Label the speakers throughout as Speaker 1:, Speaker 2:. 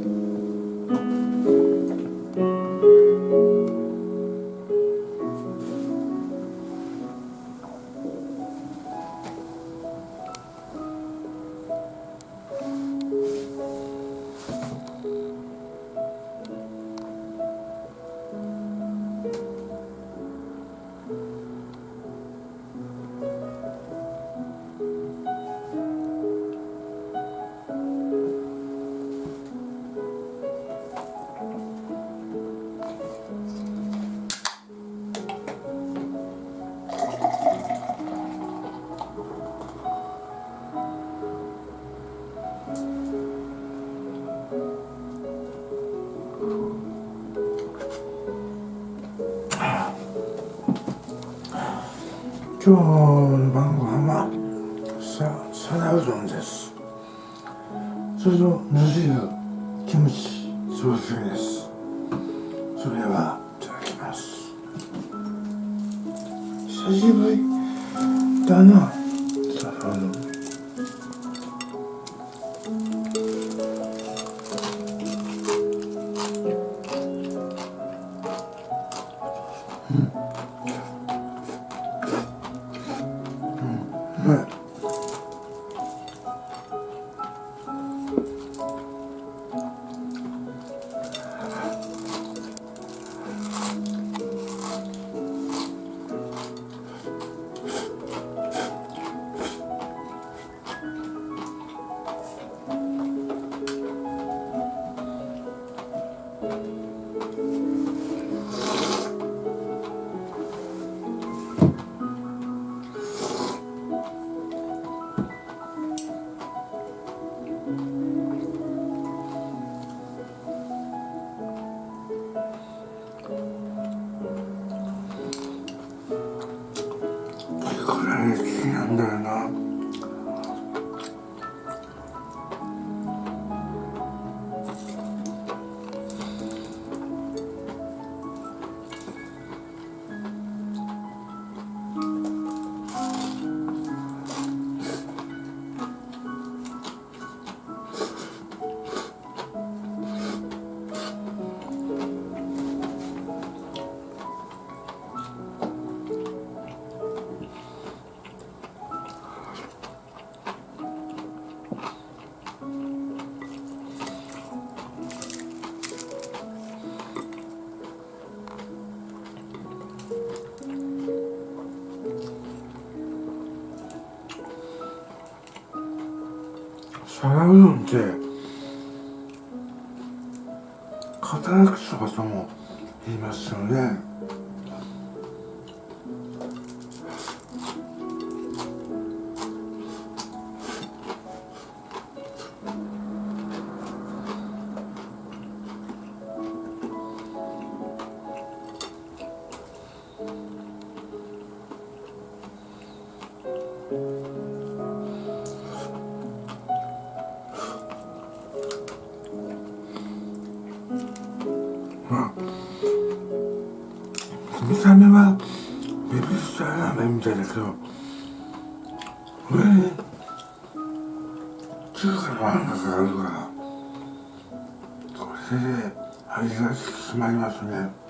Speaker 1: Mm-hmm. 今日の晩ご飯はさ皿うどんです。それと味噌汁キムチソースです。それはいただきます。久しぶりだな。皿うなんだよな皿うどんって肩焼きそばとも言いますよね。ラーメンみたいだけど上に中華のあんがかかるからこれで味が引き締まりますね。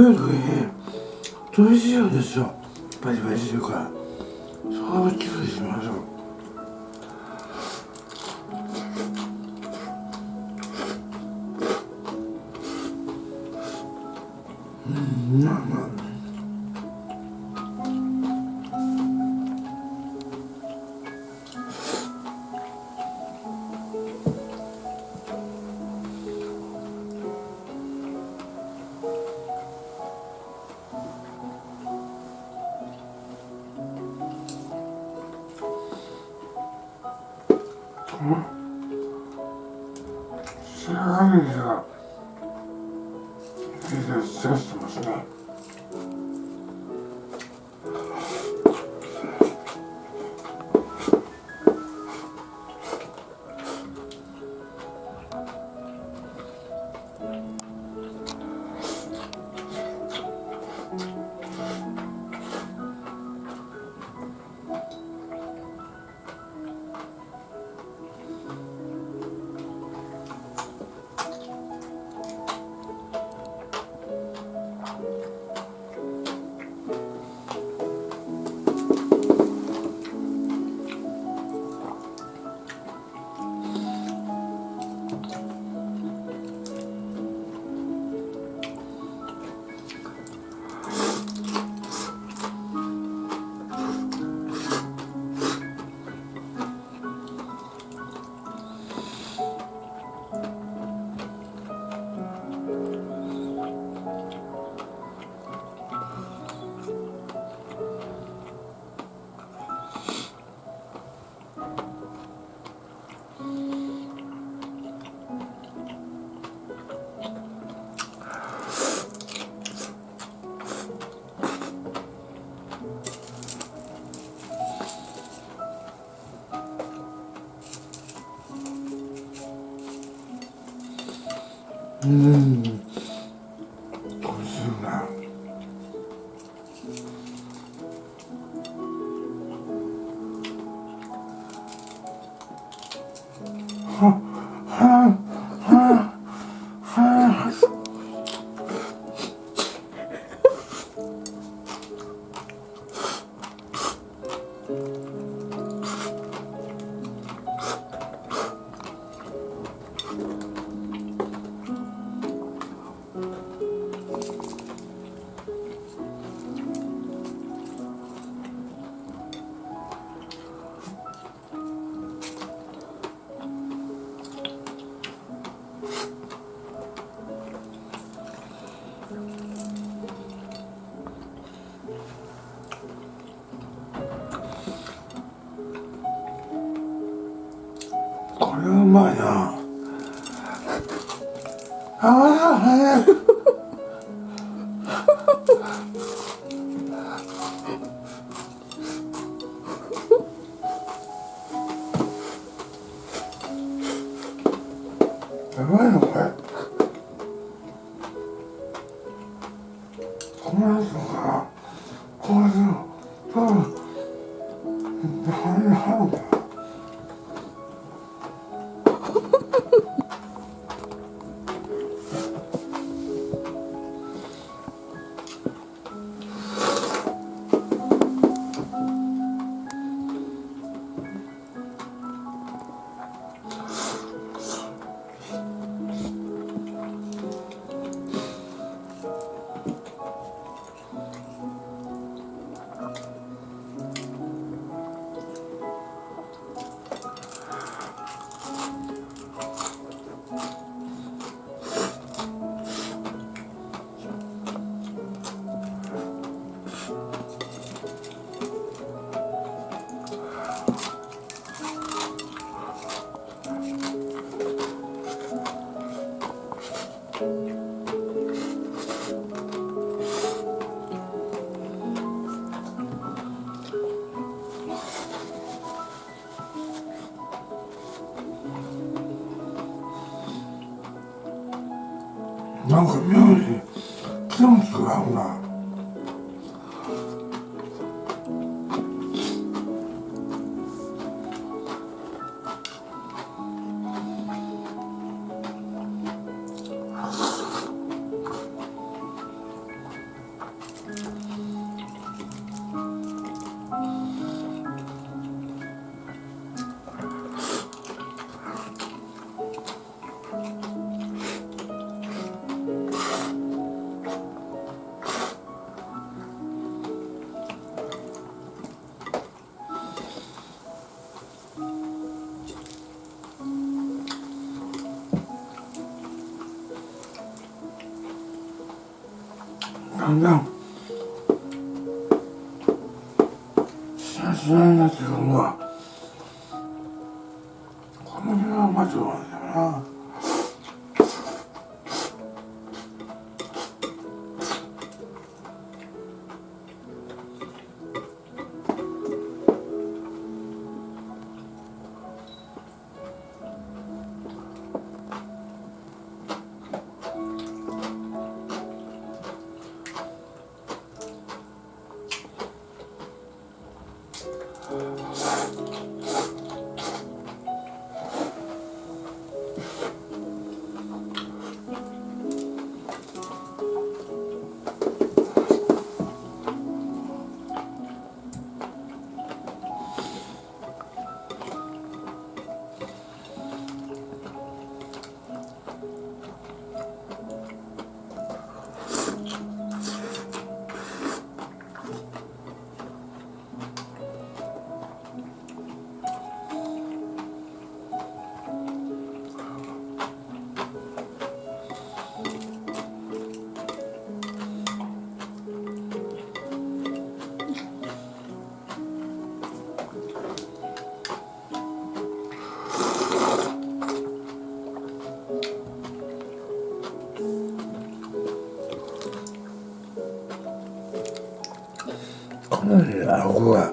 Speaker 1: 食べるときに鶏塩ですよ。バリバリしてるから。それを注意します。うん。なんか妙にキューキュン合うな。さすがにここが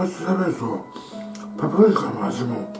Speaker 1: 町キャベツのパプリカの味も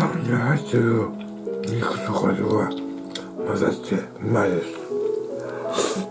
Speaker 1: 今入ってる肉とかとが混ざってうまいです。